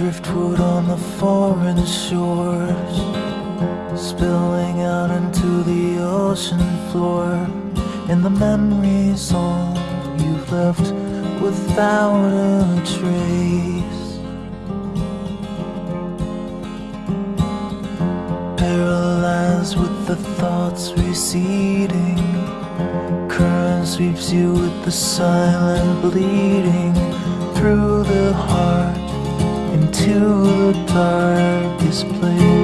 Driftwood on the foreign shores Spilling out into the ocean floor. And the memories all you've left without a trace. Paralyzed with the thoughts receding Current sweeps you with the silent bleeding Through the heart into the darkest place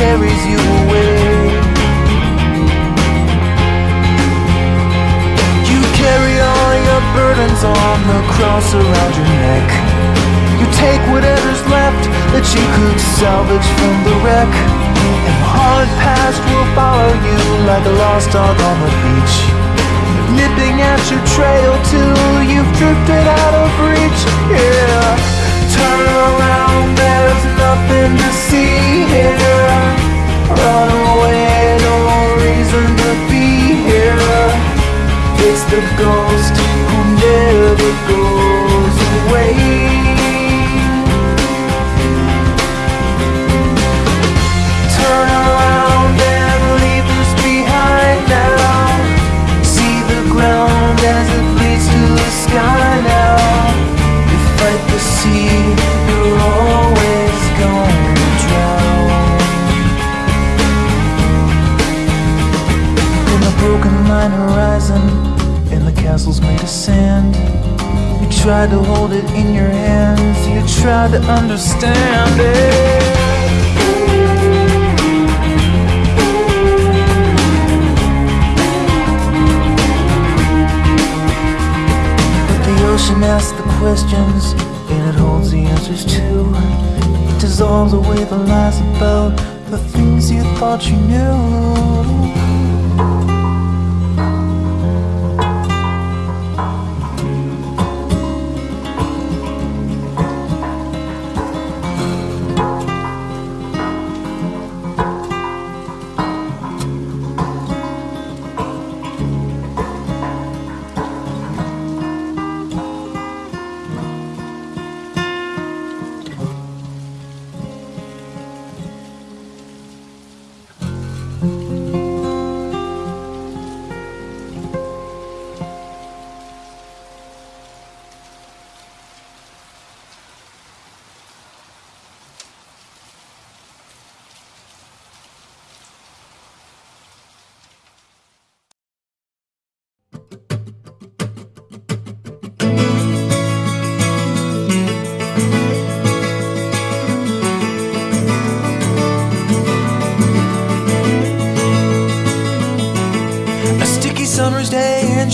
carries you away. You carry all your burdens on the cross around your neck. You take whatever's left that you could salvage from the wreck. And the hard past will follow you like a lost dog on the beach. Nipping at your trail till you've drifted out of reach. Yeah. Turn around, there's nothing to see the ghost who never goes away. Tried to hold it in your hands, you tried to understand it. But the ocean asks the questions, and it holds the answers too. It dissolves away the lies about the things you thought you knew.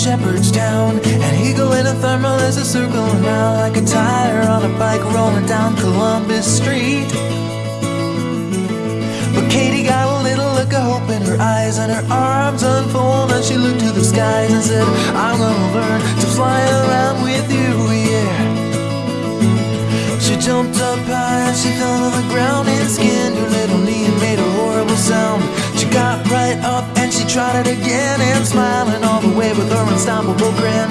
Day in Shepherdstown An eagle in a thermal is a circling round Like a tire on a bike rolling down Columbus Street. But Katie got a little look of hope in her eyes And her arms unfold and she looked to the skies And said, I'm gonna learn to fly around with you, yeah. She jumped up high and she fell to the ground and skinned her little knee and made a horrible sound got right up and she tried it again and smiling all the way with her unstoppable grin.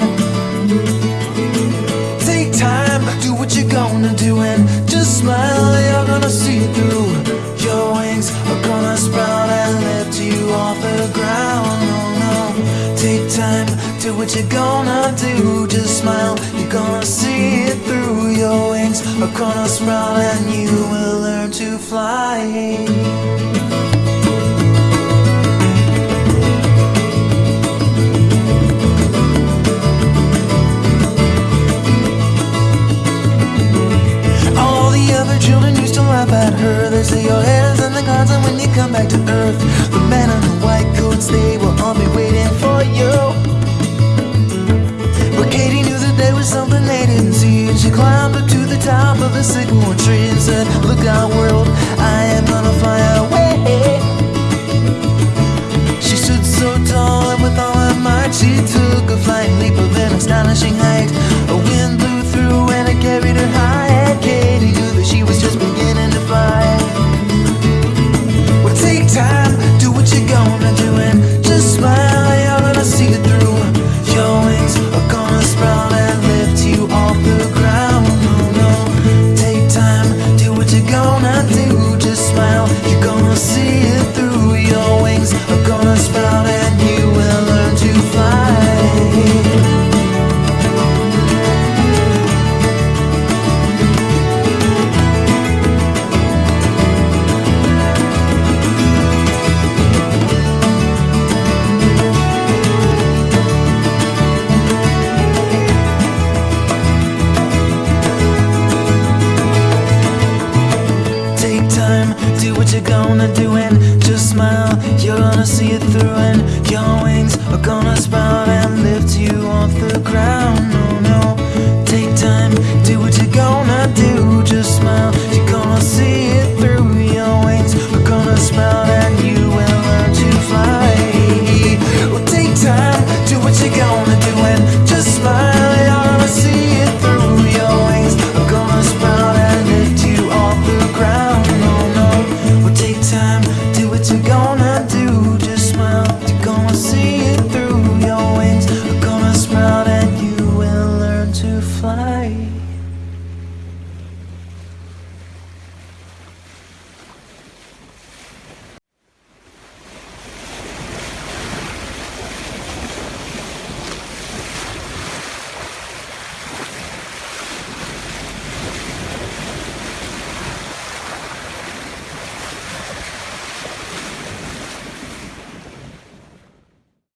Take time, do what you're gonna do and just smile, you're gonna see it through. Your wings are gonna sprout and lift you off the ground. Oh no, take time, do what you're gonna do, just smile, you're gonna see it through. Your wings are gonna sprout and you will learn to fly. So tall and with all her might she took a flying leap of an astonishing height. A wind blew through and it carried her high. And Katie knew that she was just beginning to fly. Well, take time, do what you're gonna do, and just smile. You're gonna see it through. Your wings are gonna sprout and lift you off the ground. No, no, take time, do what you're gonna do. Just smile, you're gonna see it gonna do